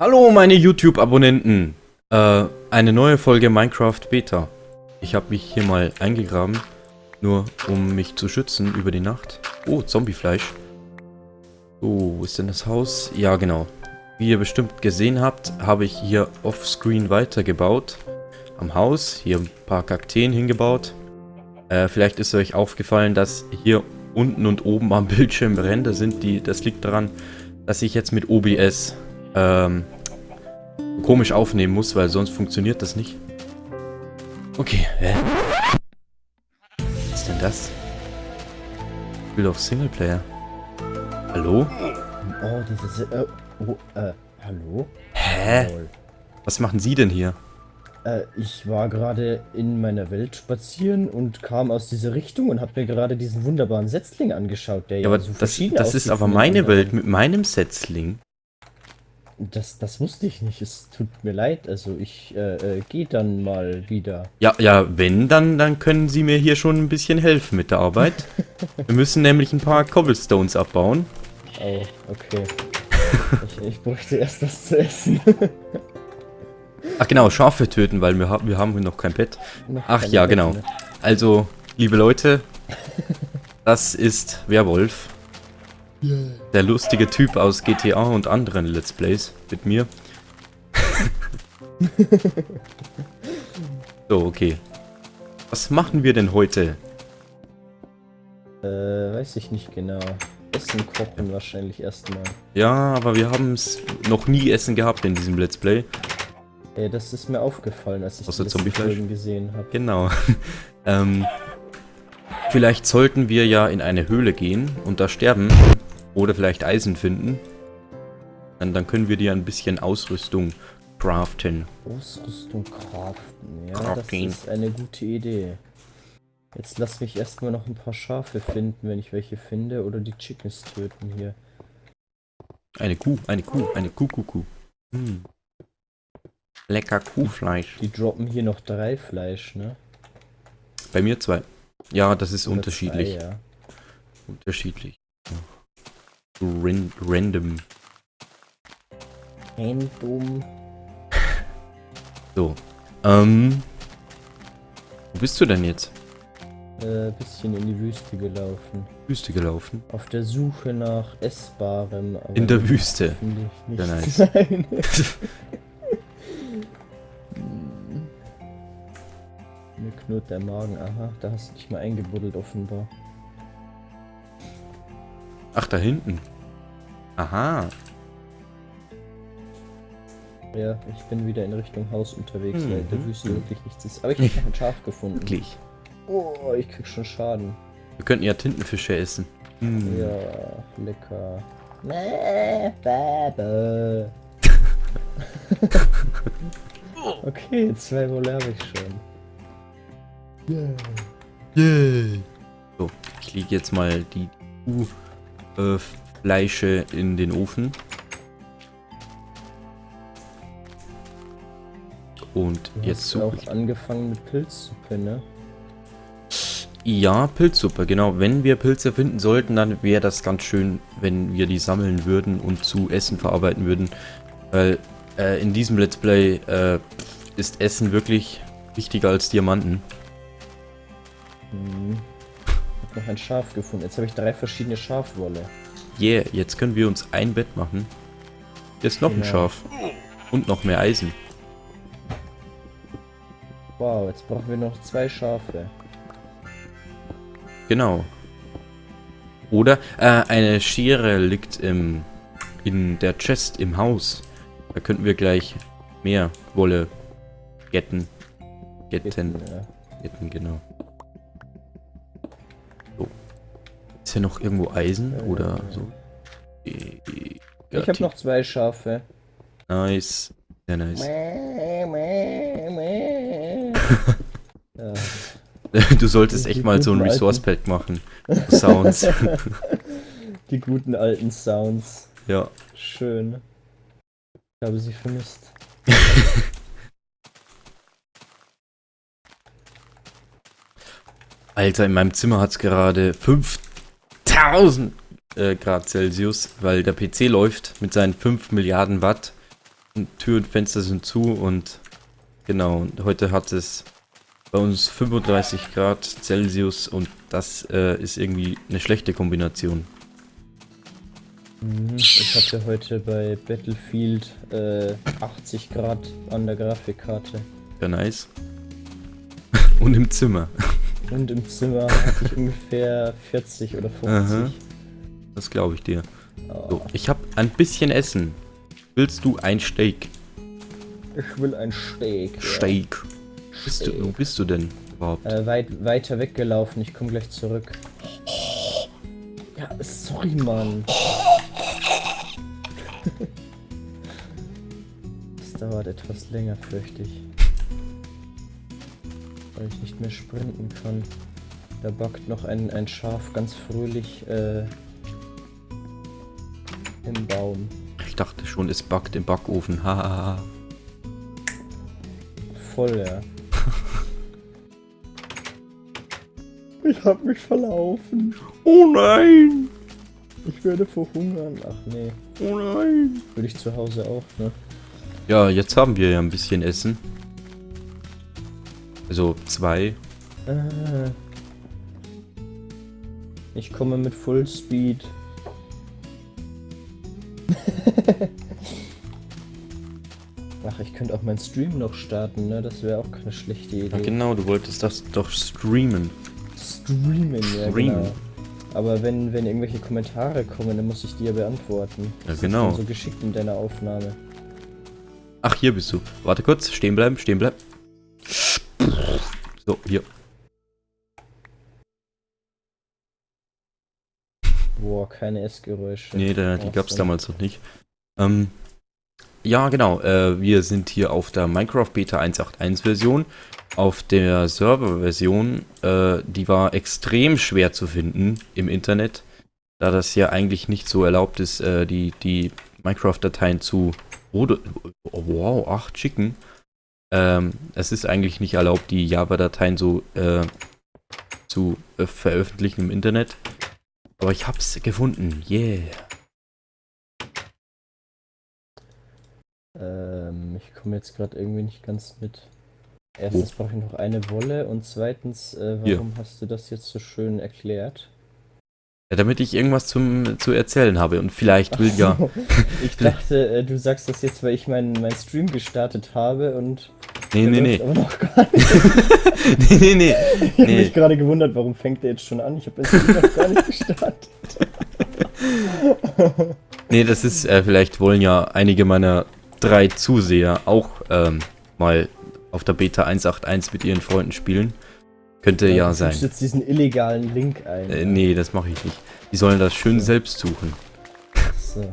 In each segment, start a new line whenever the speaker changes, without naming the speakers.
Hallo meine YouTube-Abonnenten! Äh, eine neue Folge Minecraft Beta. Ich habe mich hier mal eingegraben, nur um mich zu schützen über die Nacht. Oh, Zombiefleisch. So, wo ist denn das Haus? Ja, genau. Wie ihr bestimmt gesehen habt, habe ich hier offscreen weitergebaut. Am Haus, hier ein paar Kakteen hingebaut. Äh, vielleicht ist euch aufgefallen, dass hier unten und oben am Bildschirm Ränder sind. Die, das liegt daran, dass ich jetzt mit OBS ähm, komisch aufnehmen muss, weil sonst funktioniert das nicht. Okay, hä? Was ist denn das? Ich will doch Singleplayer. Hallo?
Oh, dieses... Äh, oh, äh, hallo?
Hä? Was machen Sie denn hier?
Äh, ich war gerade in meiner Welt spazieren und kam aus dieser Richtung und habe mir gerade diesen wunderbaren Setzling angeschaut, der
ja, aber so das, das ist aber meine Welt mit meinem Setzling.
Das, das wusste ich nicht. Es tut mir leid. Also ich äh, äh, gehe dann mal wieder.
Ja, ja, wenn, dann, dann können Sie mir hier schon ein bisschen helfen mit der Arbeit. Wir müssen nämlich ein paar Cobblestones abbauen.
Oh, okay. ich, ich bräuchte erst was zu essen.
Ach genau, Schafe töten, weil wir, haben wir haben noch kein Bett. Noch Ach ja, Bett, genau. Ne? Also, liebe Leute, das ist Werwolf. Der lustige Typ aus GTA und anderen Let's Plays mit mir. so, okay. Was machen wir denn heute?
Äh, weiß ich nicht genau. Essen kochen wahrscheinlich erstmal.
Ja, aber wir haben es noch nie Essen gehabt in diesem Let's Play.
Ja, das ist mir aufgefallen, als ich
Außer die Folgen
gesehen habe.
Genau. ähm, vielleicht sollten wir ja in eine Höhle gehen und da sterben. Oder vielleicht Eisen finden. Dann, dann können wir dir ein bisschen Ausrüstung craften.
Ausrüstung craften, ja, Crafting. das ist eine gute Idee. Jetzt lass mich erstmal noch ein paar Schafe finden, wenn ich welche finde, oder die Chickens töten hier.
Eine Kuh, eine Kuh, eine Kuh, Kuh, Kuh. Hm. Lecker Kuhfleisch.
Die, die droppen hier noch drei Fleisch, ne?
Bei mir zwei. Ja, das ist oder unterschiedlich. Zwei, ja. Unterschiedlich. Ran random.
Random.
So. Ähm. Wo bist du denn jetzt?
Äh, bisschen in die Wüste gelaufen.
Wüste gelaufen?
Auf der Suche nach Essbarem.
in der Wüste?
Ja, nice. Nein. Mir knurrt der Magen. Aha, da hast du dich mal eingebuddelt offenbar.
Ach, da hinten. Aha.
Ja, ich bin wieder in Richtung Haus unterwegs, mhm. weil der Wüste wirklich nichts ist. Aber ich habe ein Schaf gefunden.
Wirklich?
Oh, ich krieg schon Schaden.
Wir könnten ja Tintenfische essen.
Mhm. Ja, lecker. Okay, zwei Wolle habe ich schon.
Yeah. Yeah. So, ich lege jetzt mal die Kuh äh, Fleische in den Ofen. Und
du
jetzt
suche auch angefangen mit Pilzsuppe, ne?
Ja, Pilzsuppe, genau. Wenn wir Pilze finden sollten, dann wäre das ganz schön, wenn wir die sammeln würden und zu Essen verarbeiten würden. Weil äh, in diesem Let's Play äh, ist Essen wirklich wichtiger als Diamanten.
Hm. Ich habe noch ein Schaf gefunden. Jetzt habe ich drei verschiedene Schafwolle.
Yeah, jetzt können wir uns ein Bett machen. Hier ist noch genau. ein Schaf. Und noch mehr Eisen.
Wow, jetzt brauchen wir noch zwei Schafe.
Genau. Oder äh, eine Schere liegt im, in der Chest im Haus. Da könnten wir gleich mehr Wolle getten. Getten. Ja. Getten, genau. Ist hier noch irgendwo Eisen oder so?
Ich habe noch zwei Schafe.
Nice. Sehr nice. du solltest echt mal so ein Resource Pack machen. Sounds.
Die guten alten Sounds.
Ja.
Schön. Ich habe sie vermisst.
Alter, in meinem Zimmer hat es gerade 5 1000 äh, Grad Celsius, weil der PC läuft mit seinen 5 Milliarden Watt. Tür und Fenster sind zu und genau, und heute hat es bei uns 35 Grad Celsius und das äh, ist irgendwie eine schlechte Kombination.
Mhm, ich hatte heute bei Battlefield äh, 80 Grad an der Grafikkarte.
Ja, nice. und im Zimmer.
Und im Zimmer hatte ich ungefähr 40 oder 50. Aha.
Das glaube ich dir. Oh. So, ich habe ein bisschen Essen. Willst du ein Steak?
Ich will ein Steak.
Steak. Ja. Bist du, wo bist du denn überhaupt?
Äh, weit, weiter weggelaufen. Ich komme gleich zurück. Ja, sorry, Mann. Es dauert etwas länger, fürchte ich. Weil ich nicht mehr sprinten kann. Da backt noch ein, ein Schaf ganz fröhlich äh, im Baum.
Ich dachte schon, es backt im Backofen. Haha.
Voll, ja. ich hab mich verlaufen.
Oh nein!
Ich werde verhungern. Ach nee.
Oh nein!
Würde ich zu Hause auch, ne?
Ja, jetzt haben wir ja ein bisschen Essen. Also zwei. Ah.
Ich komme mit Full Speed. Ach, ich könnte auch meinen Stream noch starten, ne? Das wäre auch keine schlechte Idee. Ja,
genau, du wolltest das doch streamen.
Streamen, ja, Streamen. genau. Aber wenn, wenn irgendwelche Kommentare kommen, dann muss ich die ja beantworten.
Ja, genau.
Das so geschickt in deiner Aufnahme.
Ach, hier bist du. Warte kurz, stehen bleiben, stehen bleiben. So, hier.
Boah, keine Essgeräusche.
Nee, da, die gab es damals noch nicht. Ähm, ja, genau. Äh, wir sind hier auf der Minecraft Beta 1.8.1 Version. Auf der Server-Version, äh, die war extrem schwer zu finden im Internet, da das ja eigentlich nicht so erlaubt ist, äh, die, die Minecraft-Dateien zu... Oh, wow, 8 Chicken. Ähm, es ist eigentlich nicht erlaubt, die Java-Dateien so äh, zu äh, veröffentlichen im Internet. Aber ich hab's gefunden. Yeah.
Ähm, ich komme jetzt gerade irgendwie nicht ganz mit. Erstens brauche ich noch eine Wolle und zweitens, äh, warum Hier. hast du das jetzt so schön erklärt?
Ja, damit ich irgendwas zum, zu erzählen habe und vielleicht will ja.
ich dachte, äh, du sagst das jetzt, weil ich meinen mein Stream gestartet habe und.
Nee, nee, nee.
Aber noch gar nicht.
nee, nee, nee.
Ich habe mich gerade gewundert, warum fängt der jetzt schon an? Ich habe Stream noch gar nicht gestartet.
nee, das ist, äh, vielleicht wollen ja einige meiner drei Zuseher auch ähm, mal auf der Beta 1.8.1 mit ihren Freunden spielen. Könnte ja, ja sein. Du
jetzt diesen illegalen Link ein.
Äh, nee, das mache ich nicht. Die sollen das schön so. selbst suchen. So.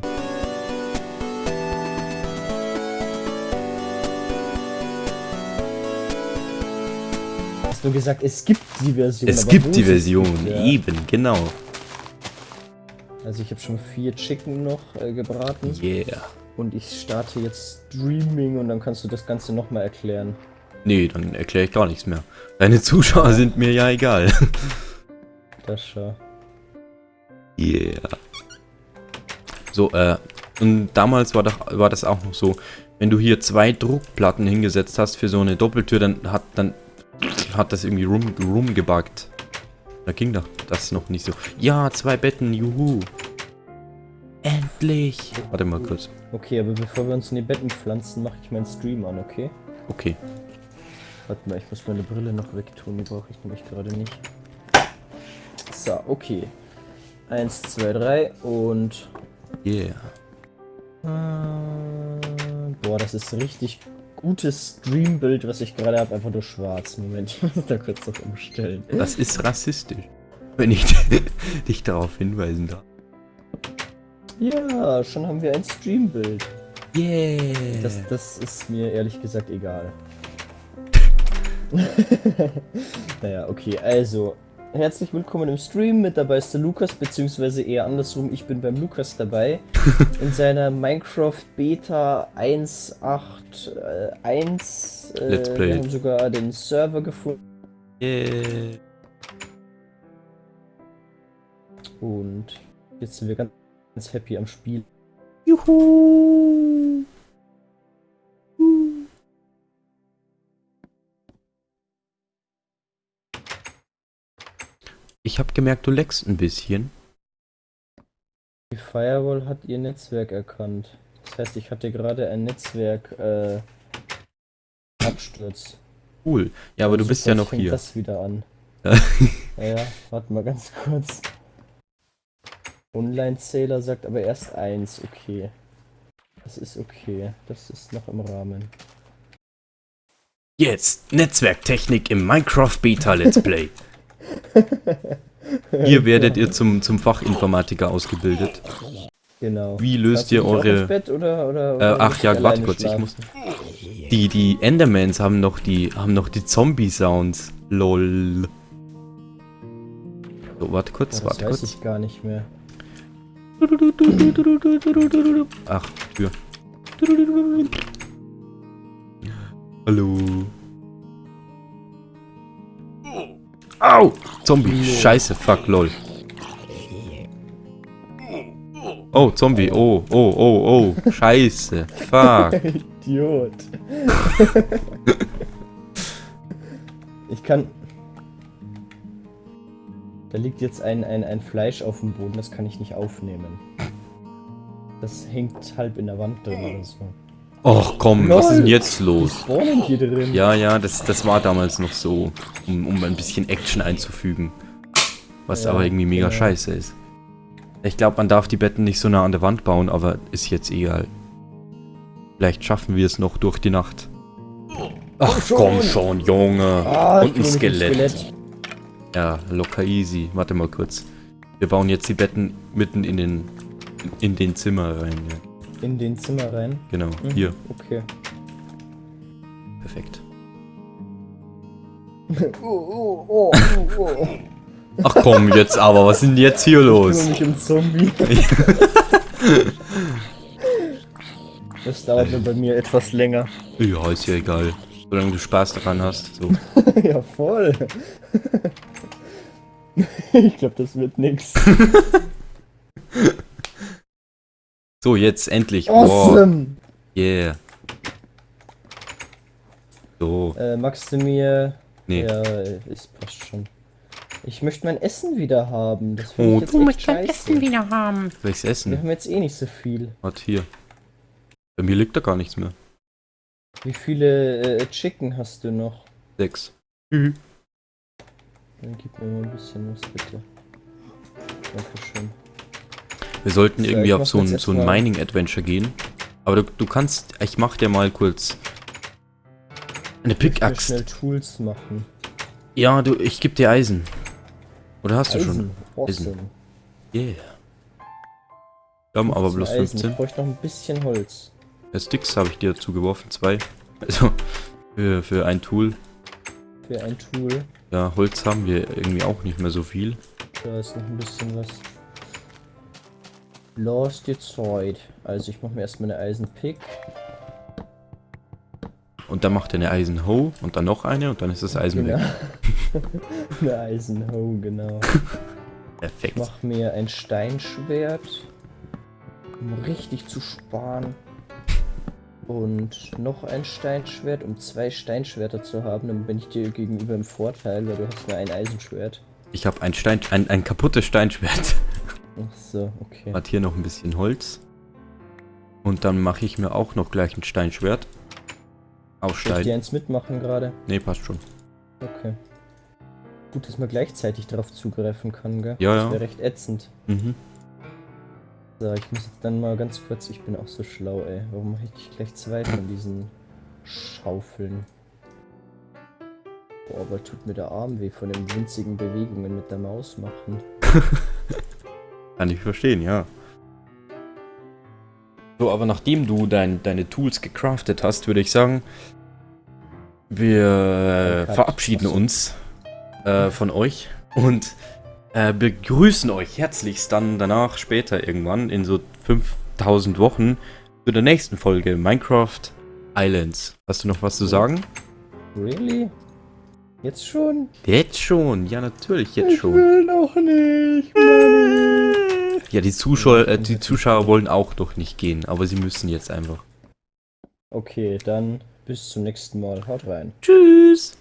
Hast du gesagt, es gibt die Version.
Es gibt die Version, gibt, ja. eben, genau.
Also ich habe schon vier Chicken noch äh, gebraten.
Yeah.
Und ich starte jetzt Streaming und dann kannst du das Ganze nochmal erklären.
Nee, dann erkläre ich gar nichts mehr. Deine Zuschauer sind mir ja egal.
Das schon.
Yeah. So, äh, und damals war das, war das auch noch so, wenn du hier zwei Druckplatten hingesetzt hast für so eine Doppeltür, dann hat dann hat das irgendwie rum, rumgebuggt. Da ging doch das noch nicht so. Ja, zwei Betten, juhu. Endlich. Warte mal kurz.
Okay, aber bevor wir uns in die Betten pflanzen, mache ich meinen Stream an, okay?
Okay.
Warte mal, ich muss meine Brille noch wegtun, die brauche ich nämlich gerade nicht. So, okay. Eins, zwei, drei und...
Yeah.
Äh, boah, das ist richtig gutes Streambild, was ich gerade habe. Einfach nur schwarz. Moment, ich muss da kurz noch umstellen.
Das ist rassistisch. Wenn ich dich darauf hinweisen darf.
Ja, schon haben wir ein Streambild.
Yeah.
Das, das ist mir ehrlich gesagt egal. naja, okay, also. Herzlich willkommen im Stream. Mit dabei ist der Lukas, beziehungsweise eher andersrum, ich bin beim Lukas dabei. in seiner Minecraft Beta 1.8.1. Äh,
Let's play.
Wir haben sogar den Server gefunden.
Yeah.
Und jetzt sind wir ganz ganz happy am Spiel.
Juhu! Ich habe gemerkt, du leckst ein bisschen.
Die Firewall hat ihr Netzwerk erkannt. Das heißt, ich hatte gerade ein Netzwerk äh, Absturz.
Cool. Ja, aber du
Also
bist ja noch
fängt
hier.
das wieder an.
Ja,
ja, warte mal ganz kurz. Online-Zähler sagt aber erst eins, okay. Das ist okay. Das ist noch im Rahmen.
Jetzt Netzwerktechnik im Minecraft Beta Let's Play. Hier werdet ihr zum, zum Fachinformatiker ausgebildet.
Genau.
Wie löst ihr eure-
Bett oder, oder,
Äh,
oder
ach
willst
ja, warte kurz, ich muss. Die, die Endermans haben noch die, haben noch die Zombie-Sounds. Lol. So, warte kurz,
Oh, das
warte
weiß
kurz.
ich gar nicht mehr.
Ach, Tür. Hallo. Au! Zombie. Scheiße, fuck, lol. Oh, Zombie. Oh, oh, oh, oh. Scheiße. Fuck.
Idiot. ich kann. Da liegt jetzt ein, ein, ein Fleisch auf dem Boden, das kann ich nicht aufnehmen. Das hängt halb in der Wand drin oder so.
Och komm, was ist denn
Lol.
jetzt los? Ja, ja, das, das war damals noch so, um, um ein bisschen Action einzufügen. Was
Ja,
aber irgendwie mega
genau.
scheiße ist. Ich glaube, man darf die Betten nicht so nah an der Wand bauen, aber ist jetzt egal. Vielleicht schaffen wir es noch durch die Nacht. Ach
schon.
komm schon, Junge.
Ah,
Und ein
dem
Skelett. Ja, locker easy. Warte mal kurz. Wir bauen jetzt die Betten mitten in den in den Zimmer rein. Ja.
In den Zimmer rein.
Genau,
Mhm,
hier.
Okay.
Perfekt.
Oh, oh, oh, oh, oh.
Ach komm, jetzt aber, was ist denn jetzt hier
Ich
los?
kümmere mich um Zombie. Das dauert nur bei mir etwas länger.
Ja, ist ja egal. Solange du Spaß daran hast. So.
ja, voll. ich glaube, das wird nix.
So, jetzt endlich.
Awesome!
yeah. So,
Äh, magst du mir...
nee.
Ja, ist passt schon. Ich möchte mein Essen wieder haben. Das finde
Oh,
ich jetzt
du
echt scheiße.
wieder haben.
Soll ich's
Wir
essen?
haben jetzt eh nicht so viel.
Warte, hier. Bei mir liegt da gar nichts mehr.
Wie viele äh, Chicken hast du noch?
Sechs.
Dann gib mir mal ein bisschen was, bitte. Dankeschön.
Wir sollten
So,
irgendwie auf so ein, so ein Mining-Adventure gehen. Aber du, du kannst, ich mach dir mal kurz eine Pickaxe.
schnell Tools machen.
Ja, du, ich geb dir Eisen. Oder hast du schon?
Eisen. Awesome.
Yeah. Wir haben aber bloß
Eisen.
15.
Ich bräuchte noch ein bisschen Holz.
Ja, Sticks habe ich dir dazu geworfen, zwei. Also, für, für ein Tool.
Für ein Tool.
Ja, Holz haben wir irgendwie auch nicht mehr so viel.
Da ist noch ein bisschen was. Lost your Zeit. Also ich mache mir erstmal eine Eisenpick.
Und dann macht er eine Eisenhoe und dann noch eine und dann ist das Eisen
Genau.
weg.
eine Eisenhoe, genau. Ich
Perfekt.
mache mir ein Steinschwert. Um richtig zu sparen. Und noch ein Steinschwert, um zwei Steinschwerter zu haben. Dann bin ich dir gegenüber im Vorteil, weil du hast nur ein Eisenschwert.
Ich habe ein Stein, ein, ein kaputtes Steinschwert.
Ach so, okay.
Hat hier noch ein bisschen Holz. Und dann mache ich mir auch noch gleich ein Steinschwert. Aus
Soll ich dir eins mitmachen gerade?
Nee, passt schon.
Okay. Gut, dass man gleichzeitig darauf zugreifen kann, gell?
Ja,
das
ja.
wäre recht ätzend.
Mhm.
So, ich muss jetzt dann mal ganz kurz, ich bin auch so schlau, ey. Warum mache ich gleich zwei von diesen Schaufeln? Boah, aber tut mir der Arm weh von den winzigen Bewegungen mit der Maus machen.
Kann ich verstehen, ja. So, aber nachdem du dein, deine Tools gecraftet hast, würde ich sagen, wir
Cut.
verabschieden uns äh, von euch und äh, begrüßen euch herzlichst dann danach später irgendwann in so 5000 Wochen zu der nächsten Folge Minecraft Islands. Hast du noch was zu sagen?
Really? Jetzt schon?
Jetzt schon, ja natürlich, jetzt
ich
schon.
will noch nicht, Mami.
Ja, die Zuschauer, äh, die Zuschauer wollen auch doch nicht gehen, aber sie müssen jetzt einfach.
Okay, dann bis zum nächsten Mal. Haut rein.
Tschüss!